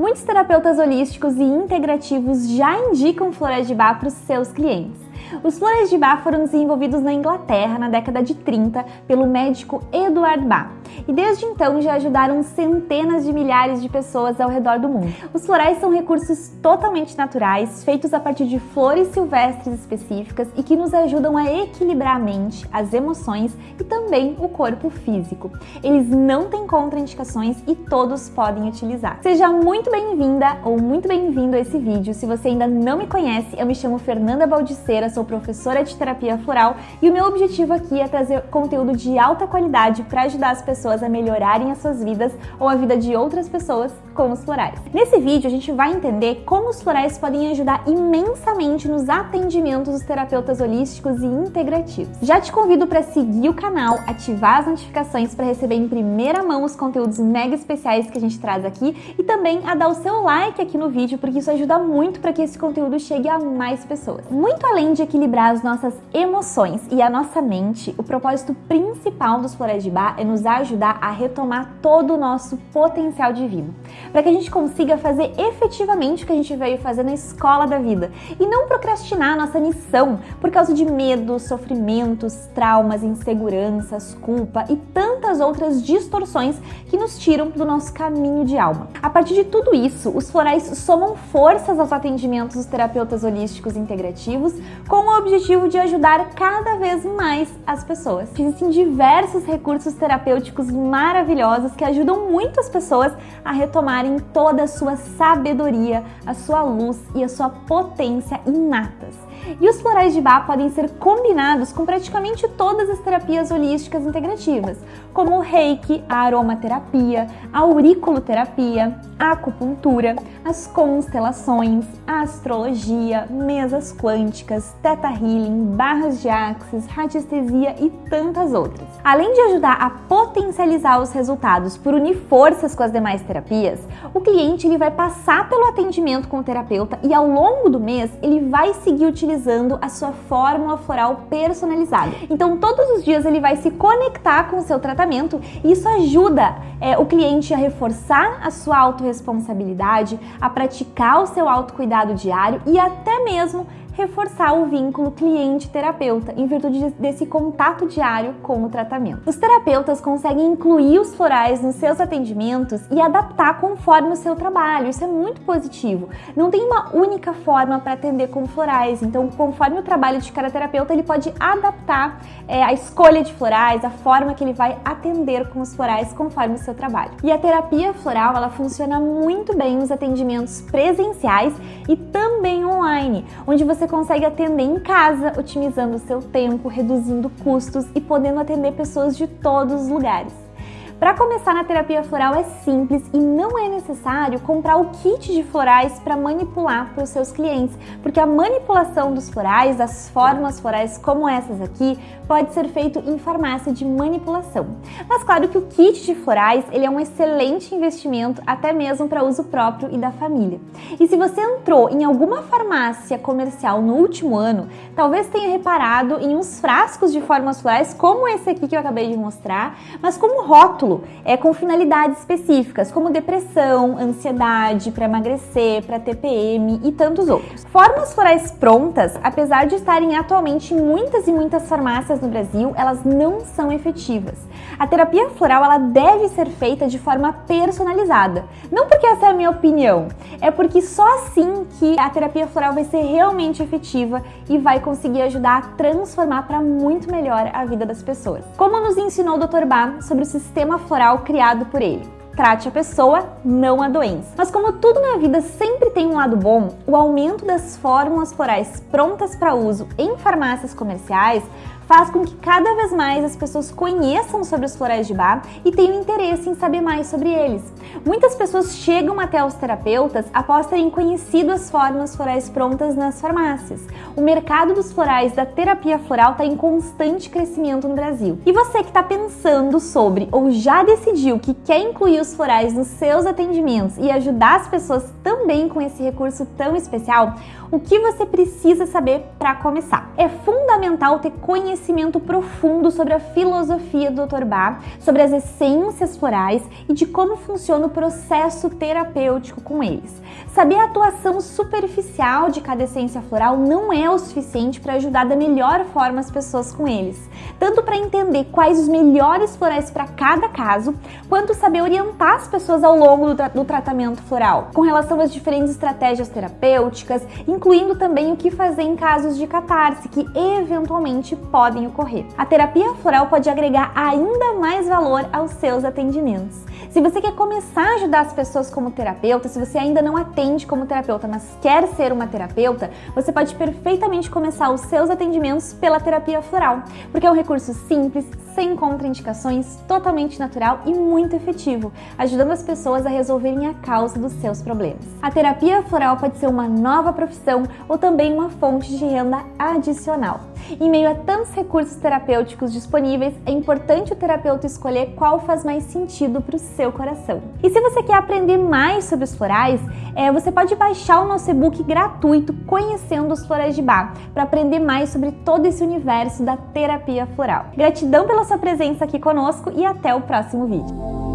Muitos terapeutas holísticos e integrativos já indicam florais de bar para os seus clientes. Os florais de Bach foram desenvolvidos na Inglaterra na década de 30 pelo médico Edward Bach e desde então já ajudaram centenas de milhares de pessoas ao redor do mundo. Os florais são recursos totalmente naturais, feitos a partir de flores silvestres específicas e que nos ajudam a equilibrar a mente, as emoções e também o corpo físico. Eles não têm contraindicações e todos podem utilizar. Seja muito bem-vinda ou muito bem-vindo a esse vídeo. Se você ainda não me conhece, eu me chamo Fernanda Baldiceira, sou professora de terapia floral e o meu objetivo aqui é trazer conteúdo de alta qualidade para ajudar as pessoas a melhorarem as suas vidas ou a vida de outras pessoas com os florais. Nesse vídeo a gente vai entender como os florais podem ajudar imensamente nos atendimentos dos terapeutas holísticos e integrativos. Já te convido para seguir o canal, ativar as notificações para receber em primeira mão os conteúdos mega especiais que a gente traz aqui e também a dar o seu like aqui no vídeo, porque isso ajuda muito para que esse conteúdo chegue a mais pessoas. Muito além de equilibrar as nossas emoções e a nossa mente, o propósito principal dos florais de bar é nos ajudar a retomar todo o nosso potencial divino para que a gente consiga fazer efetivamente o que a gente veio fazer na escola da vida e não procrastinar nossa missão por causa de medos, sofrimentos, traumas, inseguranças, culpa e tantas outras distorções que nos tiram do nosso caminho de alma. A partir de tudo isso, os florais somam forças aos atendimentos dos terapeutas holísticos integrativos com o objetivo de ajudar cada vez mais as pessoas. Existem diversos recursos terapêuticos maravilhosos que ajudam muito as pessoas a retomar em toda a sua sabedoria, a sua luz e a sua potência inatas. E os florais de Bach podem ser combinados com praticamente todas as terapias holísticas integrativas, como o reiki, a aromaterapia, a auriculoterapia, a acupuntura, as constelações, a astrologia, mesas quânticas, teta healing, barras de axis, radiestesia e tantas outras. Além de ajudar a potencializar os resultados por unir forças com as demais terapias, o cliente ele vai passar pelo atendimento com o terapeuta e ao longo do mês ele vai seguir utilizando a sua fórmula floral personalizada. Então todos os dias ele vai se conectar com o seu tratamento e isso ajuda é, o cliente a reforçar a sua autorresponsabilidade, a praticar o seu autocuidado diário e até mesmo reforçar o vínculo cliente-terapeuta em virtude desse contato diário com o tratamento. Os terapeutas conseguem incluir os florais nos seus atendimentos e adaptar conforme o seu trabalho. Isso é muito positivo. Não tem uma única forma para atender com florais, então conforme o trabalho de cada terapeuta, ele pode adaptar é, a escolha de florais, a forma que ele vai atender com os florais conforme o seu trabalho. E a terapia floral, ela funciona muito bem nos atendimentos presenciais e também online, onde você consegue atender em casa, otimizando o seu tempo, reduzindo custos e podendo atender pessoas de todos os lugares. Para começar na terapia floral é simples e não é necessário comprar o kit de florais para manipular para os seus clientes, porque a manipulação dos florais, das formas florais como essas aqui, pode ser feito em farmácia de manipulação. Mas claro que o kit de florais ele é um excelente investimento até mesmo para uso próprio e da família. E se você entrou em alguma farmácia comercial no último ano, talvez tenha reparado em uns frascos de formas florais como esse aqui que eu acabei de mostrar, mas como rótulo é com finalidades específicas, como depressão, ansiedade, para emagrecer, para TPM e tantos outros. Formas florais prontas, apesar de estarem atualmente em muitas e muitas farmácias no Brasil, elas não são efetivas. A terapia floral ela deve ser feita de forma personalizada. Não porque essa é a minha opinião, é porque só assim que a terapia floral vai ser realmente efetiva e vai conseguir ajudar a transformar para muito melhor a vida das pessoas. Como nos ensinou o Dr. Bach sobre o sistema floral criado por ele. Trate a pessoa, não a doença. Mas como tudo na vida sempre tem um lado bom, o aumento das fórmulas florais prontas para uso em farmácias comerciais faz com que cada vez mais as pessoas conheçam sobre os florais de bar e tenham interesse em saber mais sobre eles. Muitas pessoas chegam até os terapeutas após terem conhecido as formas florais prontas nas farmácias. O mercado dos florais da terapia floral está em constante crescimento no Brasil. E você que está pensando sobre ou já decidiu que quer incluir os florais nos seus atendimentos e ajudar as pessoas também com esse recurso tão especial, o que você precisa saber para começar? É fundamental ter conhecimento conhecimento profundo sobre a filosofia do Dr. Bach, sobre as essências florais e de como funciona o processo terapêutico com eles. Saber a atuação superficial de cada essência floral não é o suficiente para ajudar da melhor forma as pessoas com eles, tanto para entender quais os melhores florais para cada caso, quanto saber orientar as pessoas ao longo do, tra do tratamento floral, com relação às diferentes estratégias terapêuticas, incluindo também o que fazer em casos de catarse que eventualmente podem ocorrer. A terapia floral pode agregar ainda mais valor aos seus atendimentos. Se você quer começar a ajudar as pessoas como terapeuta, se você ainda não atende como terapeuta, mas quer ser uma terapeuta, você pode perfeitamente começar os seus atendimentos pela terapia floral, porque é um recurso simples, sem contraindicações, totalmente natural e muito efetivo, ajudando as pessoas a resolverem a causa dos seus problemas. A terapia floral pode ser uma nova profissão ou também uma fonte de renda adicional. Em meio a tantos recursos terapêuticos disponíveis, é importante o terapeuta escolher qual faz mais sentido para o seu coração. E se você quer aprender mais sobre os florais, é, você pode baixar o nosso e-book gratuito Conhecendo os Florais de Bar para aprender mais sobre todo esse universo da terapia floral. Gratidão pela sua presença aqui conosco e até o próximo vídeo.